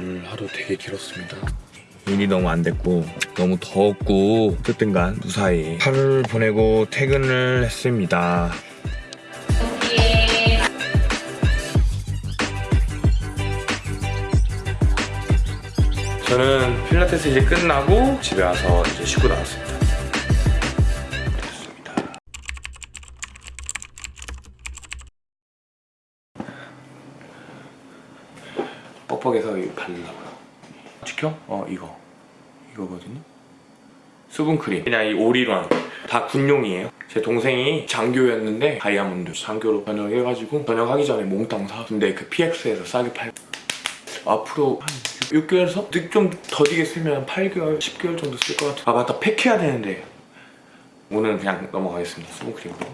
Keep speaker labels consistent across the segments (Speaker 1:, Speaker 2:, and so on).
Speaker 1: 오늘 하루 되게 길었습니다. 일이 너무 안 됐고 너무 더웠고 어쨌든 간 무사히 하루를 보내고 퇴근을 했습니다. 저는 필라테스 이제 끝나고 집에 와서 이제 쉬고 나왔습니다. 이거 바르려고요. 지켜? 어 이거 이거거든요. 수분크림 그냥 이 오리런 다 군용이에요. 제 동생이 장교였는데 다이아몬드 장교로 전역해가지고 전역하기 전에 몽땅 사. 근데 그 PX에서 싸게 팔. 앞으로 한 6개월에서 좀 더디게 쓰면 8개월, 10개월 정도 쓸 것 같아요. 아 맞다 팩해야 되는데 오늘은 그냥 넘어가겠습니다. 수분크림으로.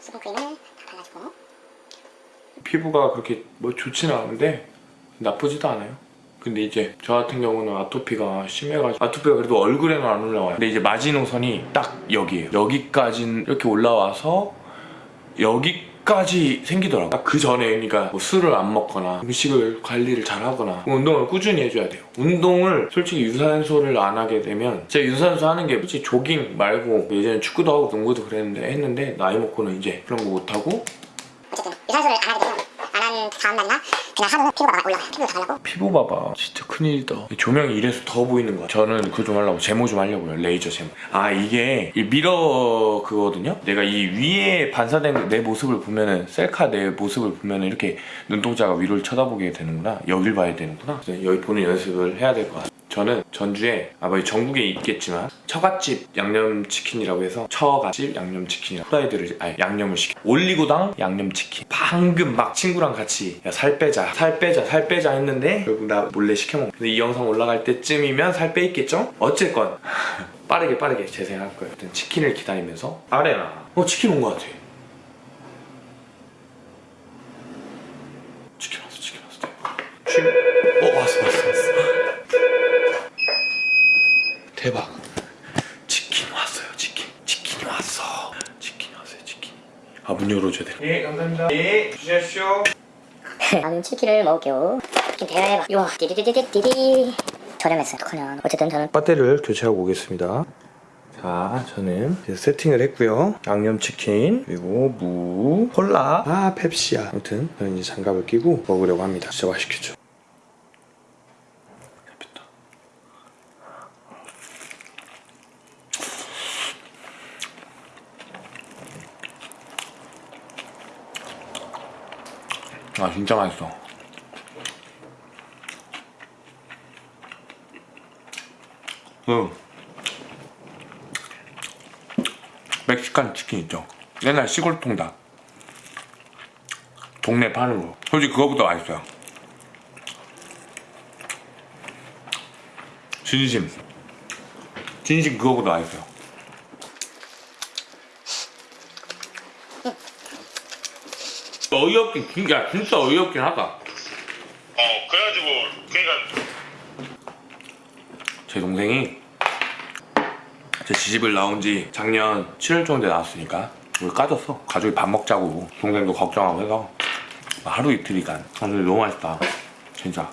Speaker 2: 수분크림을 다 발라주고
Speaker 1: 피부가 그렇게 뭐 좋지는 않은데 나쁘지도 않아요. 근데 이제 저 같은 경우는 아토피가 심해가지고 아토피가 그래도 얼굴에는 안 올라와요. 근데 이제 마지노선이 딱 여기에요. 여기까지 이렇게 올라와서 여기까지 생기더라고요. 딱 그 전에 그러니까 뭐 술을 안 먹거나 음식을 관리를 잘 하거나 운동을 꾸준히 해줘야 돼요. 운동을 솔직히 유산소를 안 하게 되면 제가 유산소 하는 게 솔직히 조깅 말고 예전에 축구도 하고 농구도 그랬는데 했는데 나이 먹고는 이제 그런 거 못하고
Speaker 2: 어쨌든 유산소를 안 하게 되면 안한 다음 날이나 그냥 하루는 피부가 막 올라가요 피부가 달라고?
Speaker 1: 피부 봐봐. 진짜 큰일이다. 조명이 이래서 더 보이는 거야 저는 그거 좀 하려고 제모 좀 하려고요. 레이저 제모. 아 이게 이 mirror 그거거든요? 내가 이 위에 반사된 내 모습을 보면은 셀카 내 모습을 보면은 이렇게 눈동자가 위를 쳐다보게 되는구나. 여길 봐야 되는구나. 여기 보는 연습을 해야 될 것 같아요 저는 전주에 아마 뭐 전국에 있겠지만 처갓집 양념치킨이라고 해서 처갓집 양념치킨이라고 후라이드를 아니 양념을 시켜. 올리고당 양념치킨. 방금 막 친구랑 같이 야, 살 빼자 살 빼자 살 빼자 했는데 결국 나 몰래 시켜먹 근데 이 영상 올라갈 때쯤이면 살 빼 있겠죠? 어쨌건 빠르게 빠르게 재생할 거예요. 일단 치킨을 기다리면서. 아레나 어 치킨 온것 같아. 치킨 왔어 치킨 왔어. 대박 대박. 치킨 왔어요 치킨. 치킨이 왔어. 치킨이 왔어요 치킨. 아 문 열어줘야 돼예 감사합니다. 예 주십시오.
Speaker 2: 나는 치킨을 먹을게요 치킨 대박. 우와 띠디디디디디 저렴했어요. 어떡하냐 어쨌든 저는
Speaker 1: 배터리를 교체하고 오겠습니다. 자 저는 이제 세팅을 했고요. 양념치킨 그리고 무 콜라 아 펩시야. 아무튼 저는 이제 장갑을 끼고 먹으려고 합니다. 진짜 맛있겠죠 아 진짜 맛있어 응. 멕시칸 치킨 있죠. 옛날 시골 통닭. 동네 파는 거. 솔직히 그거보다 맛있어요. 진심. 진심 그거보다 맛있어요. 어이없긴 진짜 진짜 어이없긴 하다.
Speaker 3: 어 그래가지고 그러니까
Speaker 1: 제 동생이 제 지집을 나온 지 작년 7월 정도에 나왔으니까 우리 까졌어. 가족이 밥 먹자고 동생도 걱정하고 해서 하루 이틀이간. 아 근데 너무 맛있다. 진짜.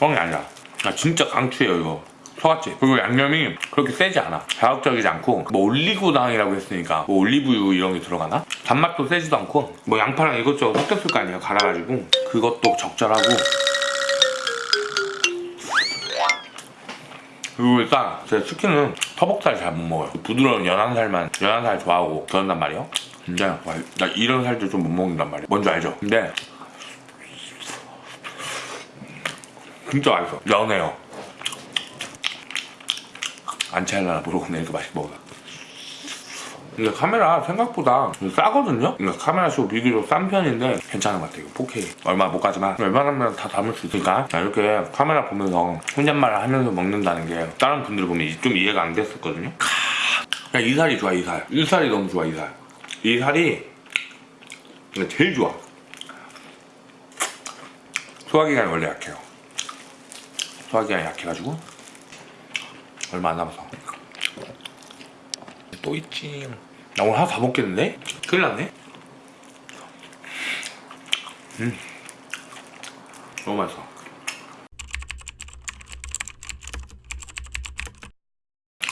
Speaker 1: 뻥이 아니라. 나 진짜 강추해요 이거 처갓집 그리고 양념이 그렇게 세지 않아. 자극적이지 않고. 뭐 올리고당이라고 했으니까 뭐 올리브유 이런 게 들어가나? 단맛도 세지도 않고. 뭐 양파랑 이것저것 섞였을 거 아니에요 갈아가지고. 그것도 적절하고. 그리고 일단 제 치킨은 터벅살 잘 못 먹어요. 부드러운 연한 살만 연한 살 좋아하고 그런단 말이에요. 근데 와, 나 이런 살도 좀 못 먹는단 말이에요. 뭔지 알죠? 근데 진짜 맛있어. 연해요 안 차일라나 모르겠네 이렇게 맛있게 먹어 근데 카메라 생각보다 싸거든요? 그러니까 카메라 쇼 비교적 싼 편인데 괜찮은 것 같아요. 4K 얼마 못 가지만. 웬만하면 다 담을 수 있으니까. 이렇게 카메라 보면서 혼잣말을 하면서 먹는다는 게 다른 분들 보면 좀 이해가 안 됐었거든요? 그냥 이 살이 좋아 이 살. 이 살이 너무 좋아 이 살. 이 살이 제일 좋아. 소화기관이 원래 약해요. 소화기관이 약해가지고 얼마 안 남았어 또 있지. 나 오늘 하나 다 먹겠는데? 큰일 났네. 음. 너무 맛있어.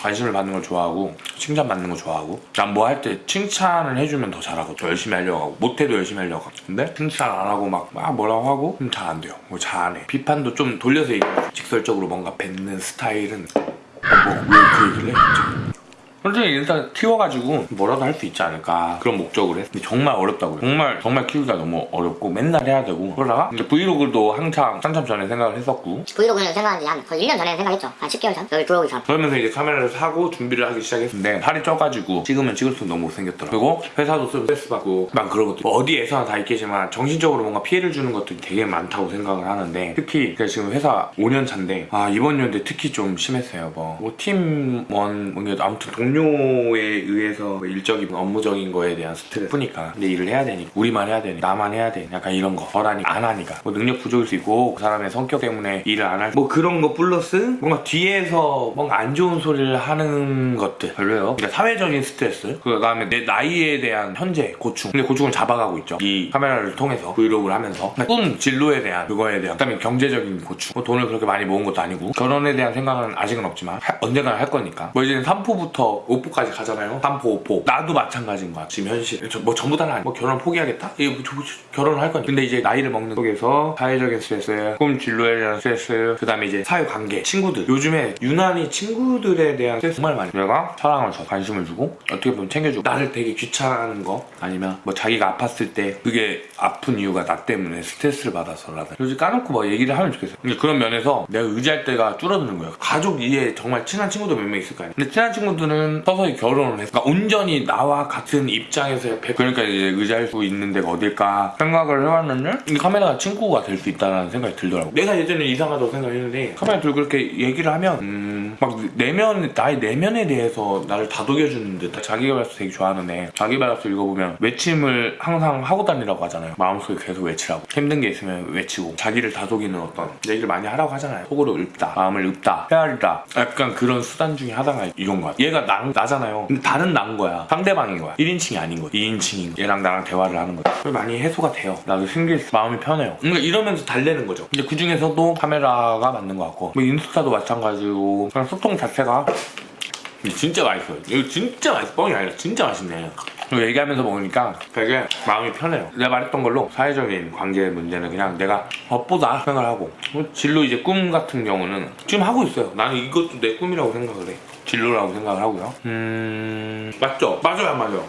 Speaker 1: 관심을 받는 걸 좋아하고 칭찬 받는 거 좋아하고. 난 뭐 할 때 칭찬을 해주면 더 잘하고 더 열심히 하려고 하고 못해도 열심히 하려고 하고. 근데 칭찬 안 하고 막, 막 뭐라고 하고? 좀잘안 돼요. 뭐 잘 안 해. 비판도 좀 돌려서 얘기해. 직설적으로 뭔가 뱉는 스타일은 뭐왜그 얘기를 해 갑자기 솔직히 일단 키워가지고 뭐라도 할 수 있지 않을까 그런 목적으로 했어 근데 정말 어렵다고요 정말 정말 키우기가 너무 어렵고 맨날 해야 되고 그러다가 이제 브이로그도 한창 한참 전에 생각을 했었고
Speaker 2: 브이로그는 생각한 지한 거의 1년 전에 생각했죠. 한 10개월 전? 여기 들어오기 전.
Speaker 1: 그러면서 이제 카메라를 사고 준비를 하기 시작했는데 살이 쪄가지고 찍으면 찍을수록 너무 못생겼더라고 그리고 회사도 스트레스 받고 막 그런 뭐 어디에서나 다 있겠지만 정신적으로 뭔가 피해를 주는 것들이 되게 많다고 생각을 하는데 특히 제가 지금 회사 5년 차인데 아 이번 연도에 특히 좀 심했어요 뭐, 뭐 팀원 뭐 아무튼 동 료에 의해서 뭐 일적인 업무적인 거에 대한 스트레스 푸니까 근데 일을 해야 되니까 우리만 해야 되니 나만 해야 되니 약간 이런 거. 저라니 안 하니까. 뭐 능력 부족일 수 있고 그 사람의 성격 때문에 일을 안 할 뭐 그런 거 플러스 뭔가 뒤에서 뭔가 안 좋은 소리를 하는 것들. 별로예요. 그러니까 사회적인 스트레스. 그 다음에 내 나이에 대한 현재 고충. 근데 고충을 잡아가고 있죠. 이 카메라를 통해서 브이로그를 하면서. 꿈 진로에 대한 그거에 대한 그다음에 경제적인 고충. 뭐 돈을 그렇게 많이 모은 것도 아니고. 결혼에 대한 생각은 아직은 없지만 하- 언젠가는 할 거니까. 뭐 이제는 3포부터 5포까지 가잖아요. 3포 5포. 나도 마찬가지인 거야 지금 현실. 저- 뭐 전부 다는 아니 뭐 결혼 포기하겠다? 이 뭐, 결혼을 할 거니까. 근데 이제 나이를 먹는 속에서 사회적인 스트레스 꿈 진로에 대한 스트레스 그 다음에 이제 사회관계 친구들. 요즘에 유난히 친구들에 대한 스트레스 정말 많이. 내가 사랑을 줘. 관심을 주고 어떻게 보면 챙겨주고. 나를 되게 귀찮아하는 거 아니면 뭐 자기가 아팠을 때 그게 아픈 이유가 나 때문에 스트레스를 받아서라든 솔직히 까놓고 뭐 얘기를 하면 좋겠어요. 근데 그런 면에서 내가 의지할 때가 줄어드는 거예요. 가족 이에 정말 친한 친구도 몇 명 있을 거 아니에요. 근데 친한 친구들은 서서히 결혼을 했어 그러니까 온전히 나와 같은 입장에서 백- 그러니까 이제 의지할 수 있는 데가 어딜까 생각을 해왔는데 이 카메라가 친구가 될 수 있다는 생각이 들더라고. 내가 예전에 이상하다고 생각했는데 카메라 들고 그렇게 얘기를 하면 음, 막 내면 나의 내면에 대해서 나를 다독여주는 듯. 자기개발서 되게 좋아하는데 자기개발서 읽어보면 외침을 항상 하고 다니라고 하잖아요. 마음속에 계속 외치라고. 힘든 게 있으면 외치고 자기를 다독이는 어떤 얘기를 많이 하라고 하잖아요. 속으로 읊다 마음을 읊다 헤아리다. 약간 그런 수단 중에 하나가 이런 거야 얘가 나, 나잖아요 근데 다른 난 거야 상대방인 거야 1인칭이 아닌 거야 2인칭인 거야 얘랑 나랑 대화를 하는 거야 그래서 많이 해소가 돼요 나도 신기해 마음이 편해요 그러니까 이러면서 달래는 거죠 근데 그 중에서도 카메라가 맞는 것 같고 뭐 인스타도 마찬가지고 그냥 소통 자체가 진짜 맛있어요. 이거 진짜 맛있어. 뻥이 아니라 진짜 맛있네. 얘기하면서 먹으니까 되게 마음이 편해요. 내가 말했던 걸로 사회적인 관계 문제는 그냥 내가 업보다 생각을 하고 뭐 진로 이제 꿈 같은 경우는 지금 하고 있어요. 나는 이것도 내 꿈이라고 생각을 해. 진로라고 생각을 하고요. 음... 맞죠? 맞아요 안 맞아요?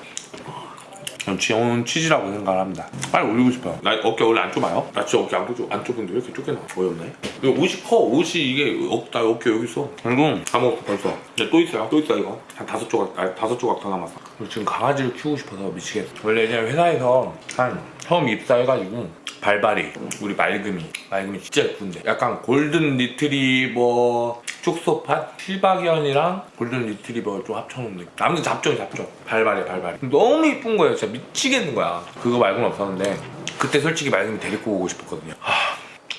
Speaker 1: 전 지원 취지라고 생각을 합니다. 빨리 올리고 싶어요. 나 어깨 원래 안 좁아요? 나 진짜 어깨 안, 좁, 안 좁은데 왜 이렇게 좁게 나와? 어이없네. 이거 옷이 커. 옷이 이게 어, 나 어깨 여기 있어. 그리고 다 먹었어 벌써. 이제 또 있어요. 또 있어 이거. 한 다섯 조각, 아니 다섯 조각 더 남았어. 그리고 지금 강아지를 키우고 싶어서 미치겠어. 원래 그냥 회사에서 한 처음 입사해가지고 발발이 우리 말금이 말금이 진짜 예쁜데 약간 골든 리트리버 축소판 시바견이랑 골든 리트리버 좀 합쳐놓은 느낌. 아무튼 잡종이 잡종. 발발이 발발이 너무 이쁜 거예요. 진짜 미치겠는 거야. 그거 말고는 없었는데 그때 솔직히 말금이 데리고 오고 싶었거든요. 하,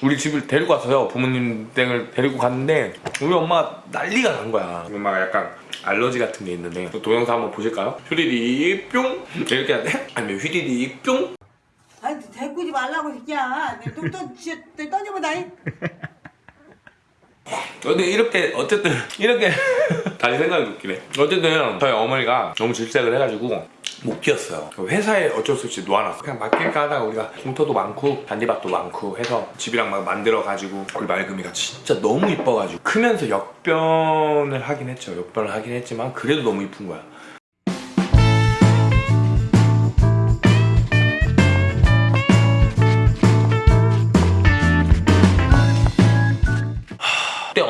Speaker 1: 우리 집을 데리고 왔어요. 부모님 댁을 데리고 갔는데 우리 엄마가 난리가 난 거야. 엄마가 약간 알러지 같은 게 있는데 그 동영상 한번 보실까요? 휘리리 뿅. 이렇게 해야 돼? 아니면 휘리리 뿅?
Speaker 4: 아니 데리고지 말라고 새끼야. 내똥떠 진짜 떠져보다
Speaker 1: 근데 이렇게 어쨌든 이렇게 다시 생각이 웃기네. 어쨌든 저희 어머니가 너무 질색을 해가지고 못 키웠어요. 회사에 어쩔 수 없이 놓아놨어. 그냥 맡길까 하다가 우리가 공터도 많고 잔디밭도 많고 해서 집이랑 막 만들어가지고 우리 말금이가 진짜 너무 이뻐가지고 크면서 역변을 하긴 했죠. 역변을 하긴 했지만 그래도 너무 이쁜 거야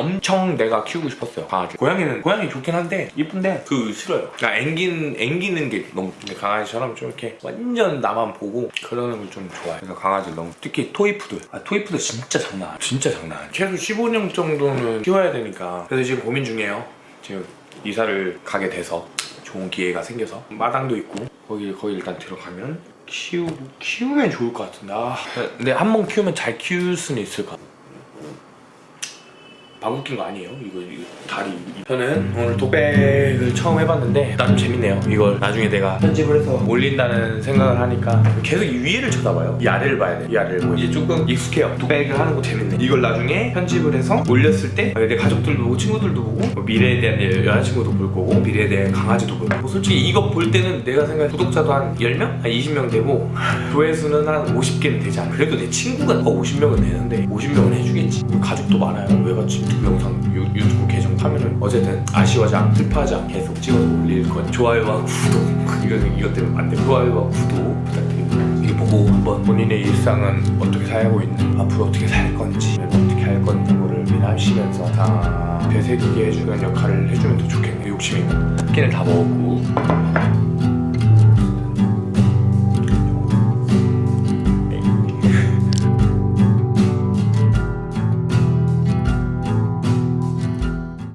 Speaker 1: 엄청 내가 키우고 싶었어요. 강아지. 고양이는 고양이 좋긴 한데 이쁜데 그 싫어요. 그러니까 앵긴, 앵기는 게 너무 강아지처럼 좀 이렇게 완전 나만 보고 그러는 걸 좀 좋아해 그래서 강아지 너무 특히 토이푸들. 아 토이푸들 진짜 장난 아니야 진짜 장난 아니야 최소 15년 정도는 키워야 되니까. 그래서 지금 고민 중이에요. 지금 이사를 가게 돼서 좋은 기회가 생겨서 마당도 있고 거기 거기 일단 들어가면 키우고 키우면 좋을 것 같은데. 아. 근데 한 번 키우면 잘 키울 수는 있을 것 같아 방귀 낀거 아니에요? 이거, 이거 다리. 저는 오늘 독백을 처음 해봤는데 나름 재밌네요. 이걸 나중에 내가 편집을 해서 올린다는 생각을 하니까 계속 이 위를 쳐다봐요. 이 아래를 봐야 돼이 아래를. 보고 이제 조금 익숙해요. 독백을 하는 거 재밌네. 이걸 나중에 편집을 해서 올렸을 때 내 가족들도 보고 친구들도 보고 뭐 미래에 대한 내 여자친구도 볼 거고 미래에 대한 강아지도 볼 거고. 솔직히 이거 볼 때는 내가 생각해 구독자도 한 10명? 한 20명 되고 조회수는 한 50개는 되지 않아 그래도 내 친구가 더 50명은 되는데 50명은 해주겠지. 가족도 많아요. 왜 같이 영상 유, 유튜브 계정 하면은 어쨌든 아쉬워하지 않고 슬퍼하지 않고 계속 찍어서 올릴 건 좋아요와 구독. 이거, 이것 때문에 안돼. 좋아요와 구독 부탁드립니다. 이거 보고 한번? 본인의 일상은 어떻게 살고 있는 앞으로 어떻게 살 건지 어떻게 할 건지 거를 미나시면서 다 되새기게 해주는 역할을 해주면 더 좋겠네 욕심이. 끼는 다 먹었고